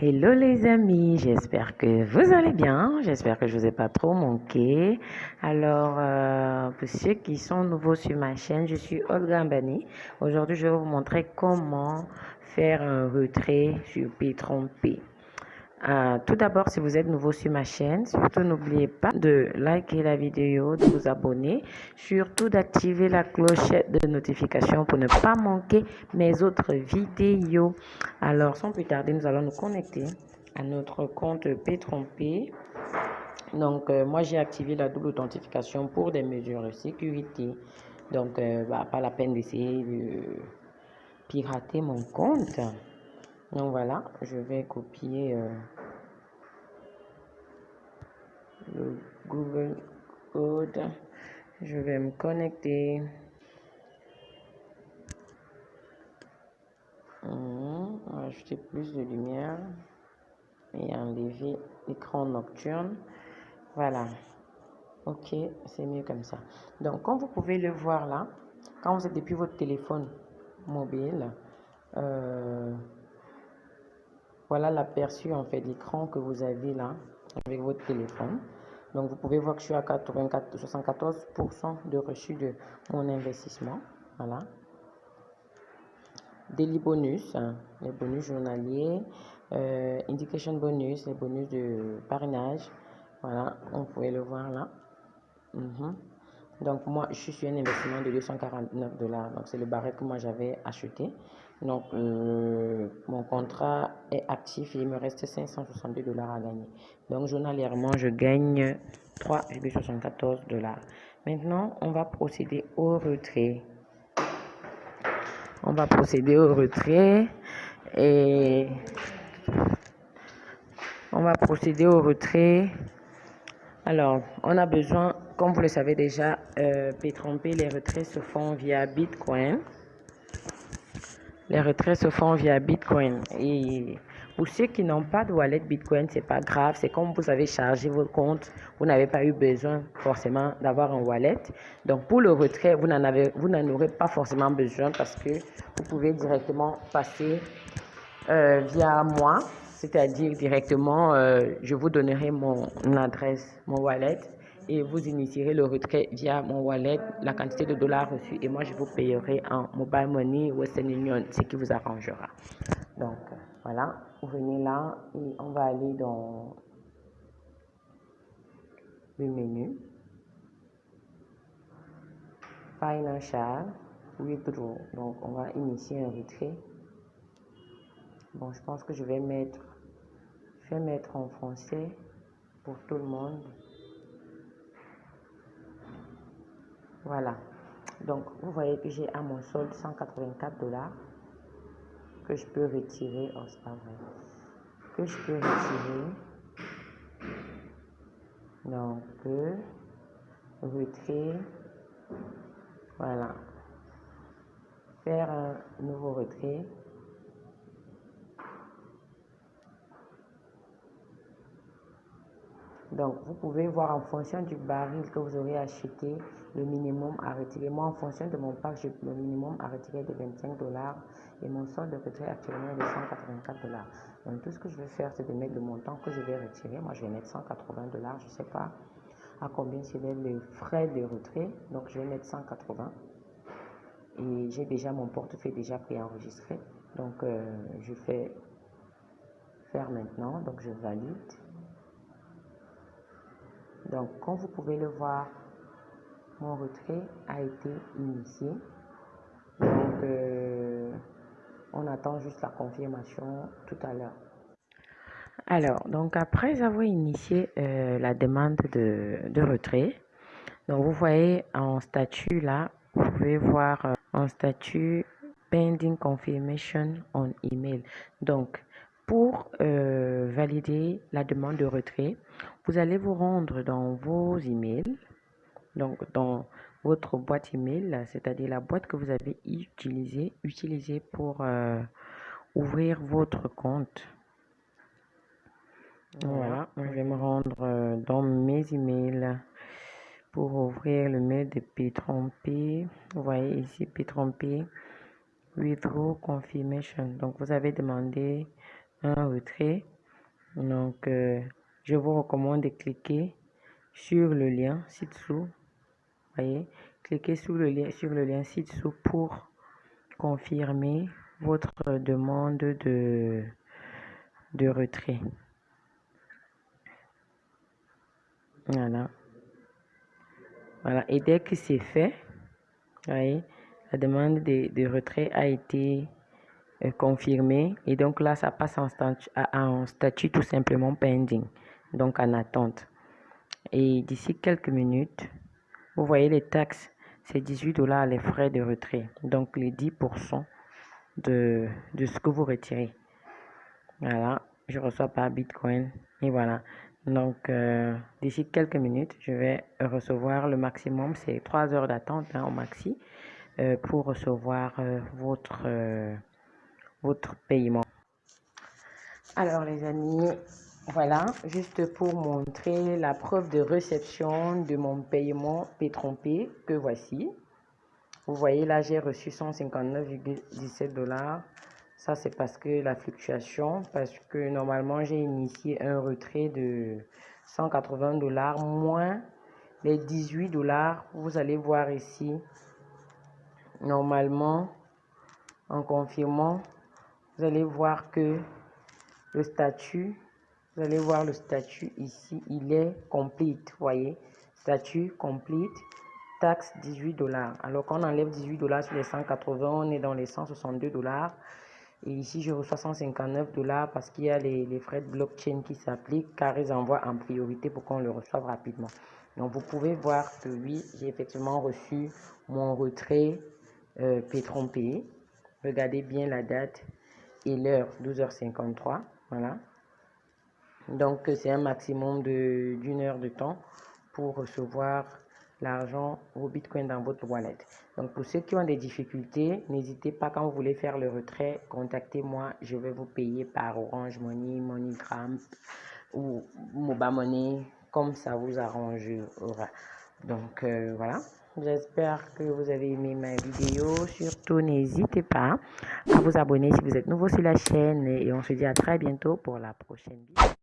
Hello les amis, j'espère que vous allez bien, j'espère que je vous ai pas trop manqué. Alors, euh, pour ceux qui sont nouveaux sur ma chaîne, je suis Olga Mbani. Aujourd'hui, je vais vous montrer comment faire un retrait sur P30P. Euh, tout d'abord, si vous êtes nouveau sur ma chaîne, surtout n'oubliez pas de liker la vidéo, de vous abonner, surtout d'activer la clochette de notification pour ne pas manquer mes autres vidéos. Alors, sans plus tarder, nous allons nous connecter à notre compte P30P. Donc, euh, moi, j'ai activé la double authentification pour des mesures de sécurité. Donc, euh, bah, pas la peine d'essayer de pirater mon compte. Donc voilà, je vais copier euh, le Google Code. Je vais me connecter. Hum, ajouter plus de lumière et enlever l'écran nocturne. Voilà. Ok, c'est mieux comme ça. Donc, comme vous pouvez le voir là, quand vous êtes depuis votre téléphone mobile, euh, voilà l'aperçu en fait l'écran que vous avez là avec votre téléphone. Donc vous pouvez voir que je suis à 84, 74% de reçu de mon investissement. Voilà. Daily bonus, hein, les bonus journaliers, euh, indication bonus, les bonus de parrainage. Voilà, on pouvait le voir là. Mhm. Donc moi, je suis un investissement de 249 dollars. Donc c'est le barret que moi j'avais acheté. Donc, euh, mon contrat est actif et il me reste 562 dollars à gagner. Donc, journalièrement, je gagne 3,74 dollars. Maintenant, on va procéder au retrait. On va procéder au retrait et on va procéder au retrait. Alors, on a besoin, comme vous le savez déjà, euh, P30P, les retraits se font via Bitcoin. Les retraits se font via Bitcoin. Et pour ceux qui n'ont pas de wallet Bitcoin, c'est pas grave. C'est comme vous avez chargé votre compte, vous n'avez pas eu besoin forcément d'avoir un wallet. Donc pour le retrait, vous n'en avez, vous n'en aurez pas forcément besoin parce que vous pouvez directement passer euh, via moi, c'est-à-dire directement, euh, je vous donnerai mon adresse, mon wallet et vous initierez le retrait via mon wallet, la quantité de dollars reçus et moi je vous payerai en mobile money Western Union, ce qui vous arrangera. Donc voilà, vous venez là et on va aller dans le menu Financial Withdraw. Donc on va initier un retrait. Bon, je pense que je vais mettre, mettre en français pour tout le monde. Voilà. Donc, vous voyez que j'ai à mon solde 184 dollars que je peux retirer. Oh, c'est pas vrai. Que je peux retirer. Donc, retrait. Voilà. Faire un nouveau retrait. Donc, vous pouvez voir en fonction du baril que vous aurez acheté, le minimum à retirer. Moi, en fonction de mon pack, le minimum à retirer de 25 dollars et mon solde de retrait actuellement est de 184 dollars. Donc, tout ce que je vais faire, c'est de mettre le montant que je vais retirer. Moi, je vais mettre 180 dollars. Je ne sais pas à combien serait le frais de retrait. Donc, je vais mettre 180. Et j'ai déjà mon portefeuille déjà préenregistré. Donc, euh, je fais faire maintenant. Donc, je valide. Donc, comme vous pouvez le voir, mon retrait a été initié. Donc, euh, on attend juste la confirmation tout à l'heure. Alors, donc après avoir initié euh, la demande de, retrait, donc vous voyez en statut là, vous pouvez voir euh, en statut pending confirmation on email. Donc, pour valider la demande de retrait, vous allez vous rendre dans vos emails, donc dans votre boîte email, c'est-à-dire la boîte que vous avez utilisée, utilisée pour euh, ouvrir votre compte. Voilà, je vais me rendre euh, dans mes emails pour ouvrir le mail de P30P. Vous voyez ici P30P Withdraw Confirmation. Donc vous avez demandé un retrait. Donc, euh, je vous recommande de cliquer sur le lien ci-dessous. Voyez, cliquez sur le lien sur le lien ci-dessous pour confirmer votre demande de, de retrait. Voilà. Voilà. Et dès que c'est fait, voyez, la demande de, retrait a été euh, confirmée. Et donc là, ça passe en statut, statut tout simplement pending. Donc en attente. Et d'ici quelques minutes, vous voyez les taxes, c'est 18 dollars les frais de retrait. Donc les 10% de, de ce que vous retirez. Voilà, je reçois par Bitcoin. Et voilà. Donc, euh, d'ici quelques minutes, je vais recevoir le maximum, c'est 3 heures d'attente hein, au maxi, euh, pour recevoir votre, votre paiement. Alors, les amis, voilà, juste pour montrer la preuve de réception de mon paiement P-Trompé que voici. Vous voyez, là, j'ai reçu 159,17 dollars ça, c'est parce que la fluctuation, parce que normalement, j'ai initié un retrait de 180 dollars moins les 18 dollars. Vous allez voir ici, normalement, en confirmant, vous allez voir que le statut, vous allez voir le statut ici, il est complete, voyez, statut complete, taxe 18 dollars. Alors qu'on enlève 18 dollars sur les 180, on est dans les 162 dollars. Et ici, je reçois 159 dollars parce qu'il y a les, frais de blockchain qui s'appliquent car ils envoient en priorité pour qu'on le reçoive rapidement. Donc, vous pouvez voir que oui, j'ai effectivement reçu mon retrait euh, P-Trompé. Regardez bien la date et l'heure, 12h53. Voilà. Donc, c'est un maximum d'une heure de temps pour recevoir l'argent, vos bitcoins dans votre wallet. Donc pour ceux qui ont des difficultés, n'hésitez pas quand vous voulez faire le retrait, contactez-moi, je vais vous payer par Orange Money, MoneyGram ou Mobile Money, comme ça vous arrangera. Donc euh, voilà, j'espère que vous avez aimé ma vidéo. Surtout, n'hésitez pas à vous abonner si vous êtes nouveau sur la chaîne et on se dit à très bientôt pour la prochaine vidéo.